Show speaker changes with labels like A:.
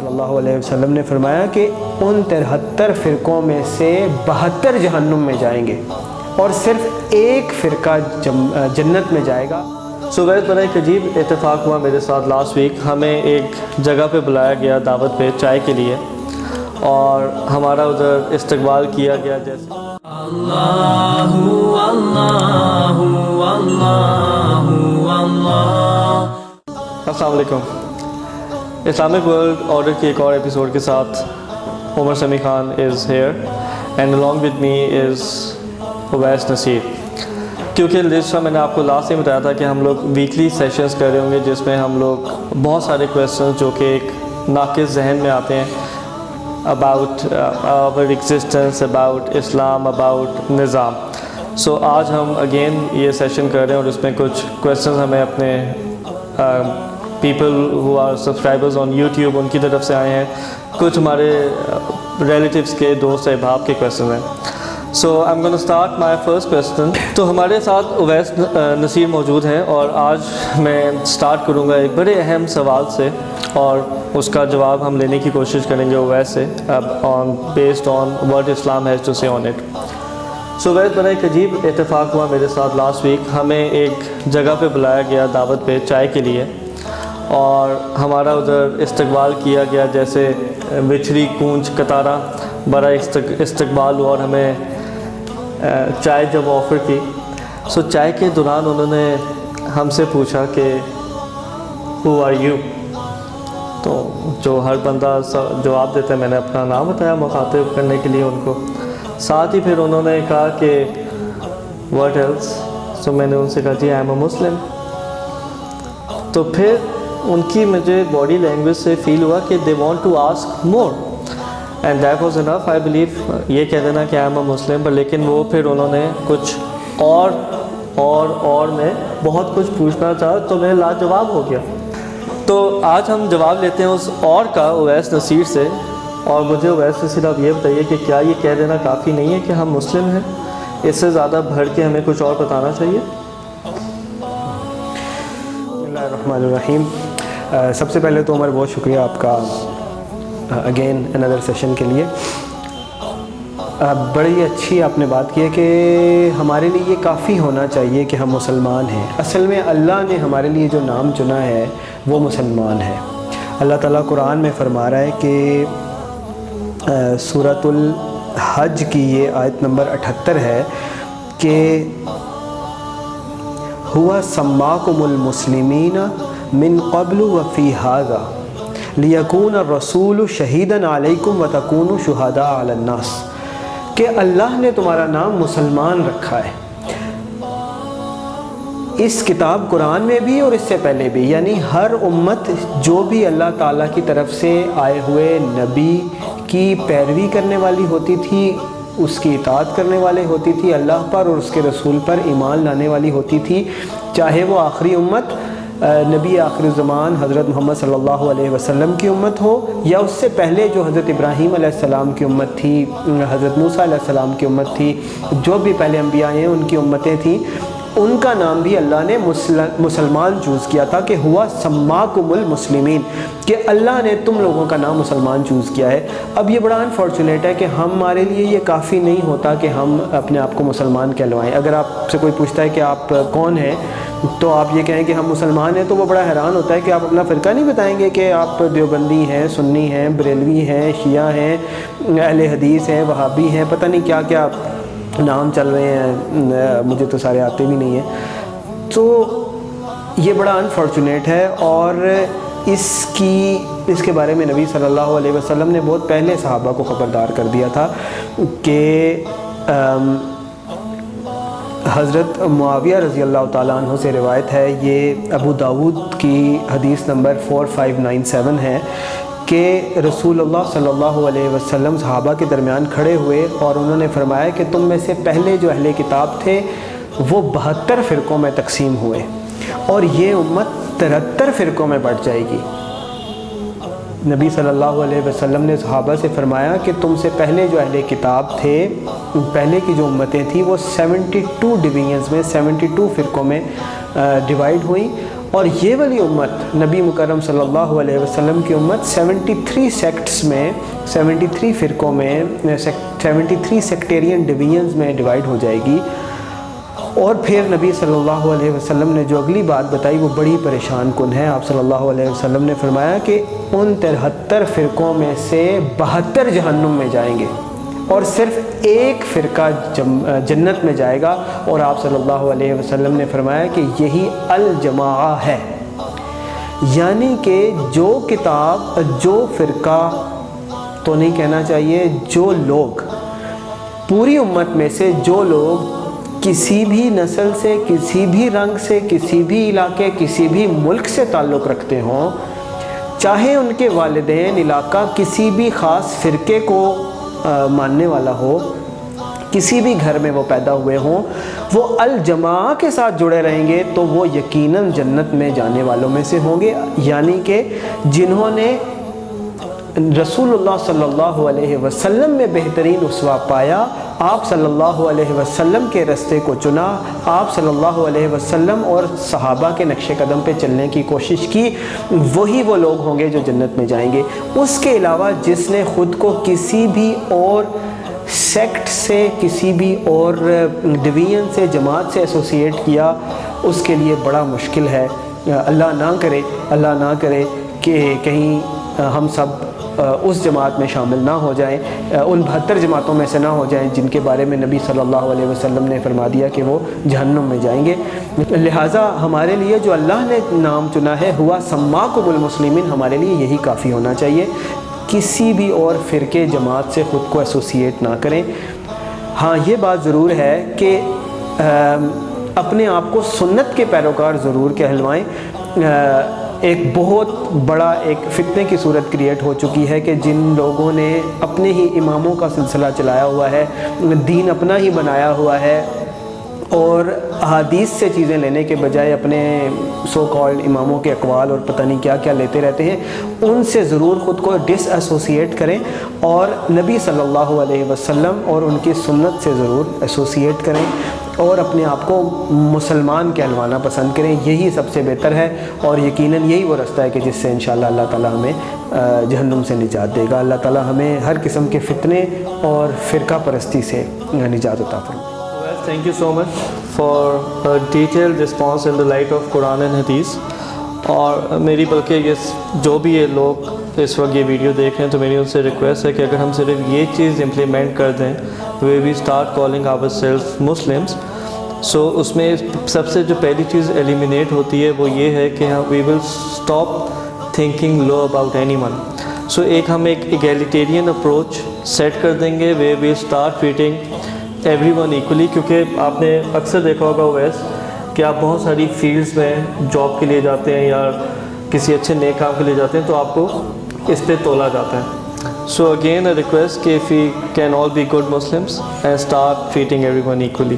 A: صلی اللہ علیہ وسلم نے فرمایا کہ ان ترہتر فرقوں میں سے بہتر جہنم میں جائیں گے اور صرف ایک فرقہ جنت میں جائے گا۔
B: سو ویس بڑا ایک عجیب اتفاق ہوا میرے ساتھ لاسٹ ویک ہمیں ایک جگہ پہ بلایا گیا دعوت پہ چائے کے لیے اور ہمارا ادھر استقبال کیا گیا جیسے۔ اللہ اللہ السلام علیکم۔ اسلامک ورلڈ آرڈر کی ایک اور ایپیسوڈ کے ساتھ Umar Sami Khan is here and along with me is Awais Naseer کیونکہ جس میں نے آپ کو لاسٹ میں بتایا تھا کہ ہم لوگ ویکلی سیشنز کر رہے ہوں گے جس میں ہم لوگ بہت سارے کویسچنز جو کہ ایک ناقص ذہن میں آتے ہیں about our existence about Islam about nizam so آج ہم اگین یہ سیشن کر رہے ہیں اور اس میں کچھ کویسچنز ہمیں اپنے um, people who are subscribers on YouTube ان کی طرف سے آئے ہیں کچھ ہمارے ریلیٹیوس کے دوست احباب کے کویسچن ہیں so I am gonna start my first question تو ہمارے ساتھ اویس نصیر موجود ہیں اور آج میں اسٹارٹ کروں گا ایک بڑے اہم سوال سے اور اس کا جواب ہم لینے کی کوشش کریں گے اویس سے اب on based on word Islam has to see on it so ویس بڑا ایک عجیب اتفاق ہوا میرے ساتھ لاسٹ ویک ہمیں ایک جگہ پہ بلایا گیا دعوت پہ چائے کے لیے اور ہمارا ادھر استقبال کیا گیا جیسے بچھڑی کونچ، کتارا بڑا استقبال ہوا اور ہمیں چائے جب آفر کی۔ سو چائے کے دوران انہوں نے ہم سے پوچھا کہ ہو آر یو تو جو ہر بندہ جواب دیتا ہے، میں نے اپنا نام بتایا مخاطب کرنے کے لیے ان کو۔ ساتھ ہی پھر انہوں نے کہا کہ واٹ ایلس سو میں نے ان سے کہا جی آئی ایم اے مسلم تو پھر ان کی مجھے باڈی لینگویج سے فیل ہوا کہ they want to ask more and that was enough I believe یہ کہہ دینا کہ آئی ایم اے مسلم پر لیکن وہ پھر انہوں نے کچھ اور اور اور میں بہت کچھ پوچھنا چاہا تو میں لاجواب ہو گیا۔ تو آج ہم جواب لیتے ہیں اس اور کا اویس نصیر سے۔ اور مجھے اویس نصیر آپ یہ بتائیے کہ کیا یہ کہہ دینا کافی نہیں ہے کہ ہم مسلم ہیں؟ اس سے زیادہ بھر کے ہمیں کچھ اور بتانا چاہیے۔
A: اللہ الرحمن الرحیم۔ سب سے پہلے تو عمر، بہت شکریہ آپ کا اگین اندر سیشن کے لیے۔ بڑی اچھی آپ نے بات کی ہے کہ ہمارے لیے یہ کافی ہونا چاہیے کہ ہم مسلمان ہیں۔ اصل میں اللہ نے ہمارے لیے جو نام چنا ہے، وہ مسلمان ہے۔ اللہ تعالیٰ قرآن میں فرما رہا ہے کہ صورت الحج کی یہ آیت نمبر اٹھتر ہے کہ، ہوا سماکم المسلمین من قبل و فی حاضہ لیکون الرسول شہیدن علیکم و تکون شہداء علی الناس کہ اللہ نے تمہارا نام مسلمان رکھا ہے۔ اس کتاب قرآن میں بھی اور اس سے پہلے بھی یعنی ہر امت جو بھی اللہ تعالیٰ کی طرف سے آئے ہوئے نبی کی پیروی کرنے والی ہوتی تھی، اس کی اطاعت کرنے والے ہوتی تھی، اللہ پر اور اس کے رسول پر ایمان لانے والی ہوتی تھی، چاہے وہ آخری امت نبی آخر زمان حضرت محمد صلی اللہ علیہ وسلم کی امت ہو یا اس سے پہلے جو حضرت ابراہیم علیہ السلام کی امت تھی، حضرت موسیٰ علیہ السلام کی امت تھی، جو بھی پہلے انبیاء ہیں، ان کی امتیں تھیں ان کا نام بھی اللہ نے مسلمان چوز کیا تھا کہ ہوا سماکم المسلمین، کہ اللہ نے تم لوگوں کا نام مسلمان چوز کیا ہے۔ اب یہ بڑا انفارچونیٹ ہے کہ ہمارے لیے یہ کافی نہیں ہوتا کہ ہم اپنے آپ کو مسلمان کہلوائیں۔ اگر آپ سے کوئی پوچھتا ہے کہ آپ کون ہیں، تو آپ یہ کہیں کہ ہم مسلمان ہیں، تو وہ بڑا حیران ہوتا ہے کہ آپ اپنا فرقہ نہیں بتائیں گے کہ آپ دیوبندی ہیں، سنی ہیں، بریلوی ہیں، شیعہ ہیں، اہل حدیث ہیں، وہابی ہیں، پتہ نہیں کیا کیا نام چل رہے ہیں مجھے تو سارے آتے بھی نہیں ہیں۔ تو یہ بڑا انفارچونیٹ ہے اور اس کی، اس کے بارے میں نبی صلی اللہ علیہ وسلم نے بہت پہلے صحابہ کو خبردار کر دیا تھا کہ حضرت معاویہ رضی اللہ تعالیٰ عنہ سے روایت ہے، یہ ابو داود کی حدیث نمبر 4597 ہے۔ کہ رسول اللہ صلی اللہ علیہ وسلم صحابہ کے درمیان کھڑے ہوئے اور انہوں نے فرمایا کہ تم میں سے پہلے جو اہل کتاب تھے، وہ بہتر فرقوں میں تقسیم ہوئے اور یہ امت ترہتر فرقوں میں بڑھ جائے گی۔ نبی صلی اللہ علیہ وسلم نے صحابہ سے فرمایا کہ تم سے پہلے جو اہل کتاب تھے، پہلے کی جو امتیں تھیں، وہ سیونٹی ٹو ڈویژنز میں سیونٹی ٹو فرقوں میں ڈیوائیڈ ہوئیں۔ اور یہ والی امت نبی مکرم صلی اللہ علیہ وسلم کی امت سیونٹی تھری سیکٹس میں سیونٹی تھری فرقوں میں سیونٹی تھری سیکٹیرین ڈویژنز میں ڈیوائیڈ ہو جائے گی۔ اور پھر نبی صلی اللہ علیہ وسلم نے جو اگلی بات بتائی، وہ بڑی پریشان کن ہے۔ آپ صلی اللہ علیہ وسلم نے فرمایا کہ ان ترہتر فرقوں میں سے بہتر جہنم میں جائیں گے۔ اور صرف ایک فرقہ جنت میں جائے گا اور آپ صلی اللہ علیہ وسلم نے فرمایا کہ یہی الجماع ہے۔ یعنی کہ جو کتاب، جو فرقہ تو نہیں کہنا چاہیے، جو لوگ، پوری امت میں سے جو لوگ کسی بھی نسل سے، کسی بھی رنگ سے، کسی بھی علاقے، کسی بھی ملک سے تعلق رکھتے ہوں، چاہے ان کے والدین، علاقہ، کسی بھی خاص فرقے کو ماننے والا ہو، کسی بھی گھر میں وہ پیدا ہوئے ہوں، وہ الجماع کے ساتھ جڑے رہیں گے، تو وہ یقیناً جنت میں جانے والوں میں سے ہوں گے یعنی کہ جنہوں نے رسول اللہ صلی اللہ علیہ وسلم میں بہترین اسوا پایا، آپ صلی اللہ علیہ وسلم کے رستے کو چنا، آپ صلی اللہ علیہ وسلم اور صحابہ کے نقش قدم پہ چلنے کی کوشش کی، وہی وہ لوگ ہوں گے جو جنت میں جائیں گے۔ اس کے علاوہ جس نے خود کو کسی بھی اور سیکٹ سے، کسی بھی اور ڈویژن سے، جماعت سے ایسوسیٹ کیا، اس کے لیے بڑا مشکل ہے۔ اللہ نہ کرے، اللہ نہ کرے کہ کہیں ہم سب اس جماعت میں شامل نہ ہو جائیں ان بہتر جماعتوں میں سے نہ ہو جائیں جن کے بارے میں نبی صلی اللہ علیہ وسلم نے فرما دیا کہ وہ جہنم میں جائیں گے۔ لہٰذا ہمارے لیے جو اللہ نے نام چنا ہے، ہوا سماکم المسلمین، ہمارے لیے یہی کافی ہونا چاہیے۔ کسی بھی اور فرقے جماعت سے خود کو ایسوسیٹ نہ کریں۔ ہاں یہ بات ضرور ہے کہ اپنے آپ کو سنت کے پیروکار ضرور کہلوائیں۔ ایک بہت بڑا ایک فتنے کی صورت کریٹ ہو چکی ہے کہ جن لوگوں نے اپنے ہی اماموں کا سلسلہ چلایا ہوا ہے، دین اپنا ہی بنایا ہوا ہے اور حادیث سے چیزیں لینے کے بجائے اپنے سو کالڈ اماموں کے اقوال اور پتہ نہیں کیا کیا لیتے رہتے ہیں۔ ان سے ضرور خود کو ڈس ایسوسیٹ کریں اور نبی صلی اللہ علیہ وسلم اور ان کی سنت سے ضرور ایسوسیٹ کریں۔ اور اپنے آپ کو مسلمان کہلوانا پسند کریں، یہی سب سے بہتر ہے اور یقیناً یہی وہ رستہ ہے کہ جس سے انشاءاللہ اللہ تعالیٰ ہمیں جہنم سے نجات دے گا۔ اللہ تعالیٰ ہمیں ہر قسم کے فتنے اور فرقہ پرستی سے نجات عطا فرمائے۔
B: Thank you so much for detail response in the light of Quran and Hadith اور میری، بلکہ یہ جو بھی یہ لوگ تو اس وقت یہ ویڈیو دیکھ رہے ہیں تو میری ان سے ریکویسٹ ہے کہ اگر ہم صرف یہ چیز امپلیمنٹ کر دیں we we start calling our self Muslims so اس میں سب سے جو پہلی چیز ایلیمینیٹ ہوتی ہے وہ یہ ہے کہ we will stop thinking low about anyone so ایک ہم ایک ایگیلیٹیرین اپروچ سیٹ کر دیں گے way we start treating everyone equally کیونکہ آپ نے اکثر دیکھا ہوگا ویس کہ آپ بہت ساری فیلڈس میں جاب کے لیے جاتے ہیں یا کسی اچھے نئے کام کے لیے جاتے ہیں تو آپ کو اس پہ تولا جاتا ہے؟ سو اگین اے ریکویسٹ کہ if you can all be good Muslims and start treating everyone equally